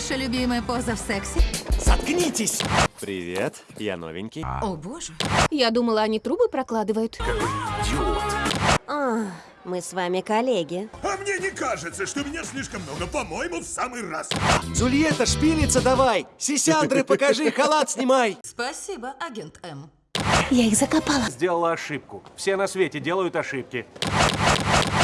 Ваша любимая поза в сексе? Заткнитесь! Привет, я новенький. А. О, боже. Я думала, они трубы прокладывают. А, мы с вами коллеги. А мне не кажется, что меня слишком много. По-моему, в самый раз. Джульетта, шпилица, давай! Сисяндры, покажи, халат снимай! Спасибо, агент М. Я их закопала. Сделала ошибку. Все на свете делают ошибки.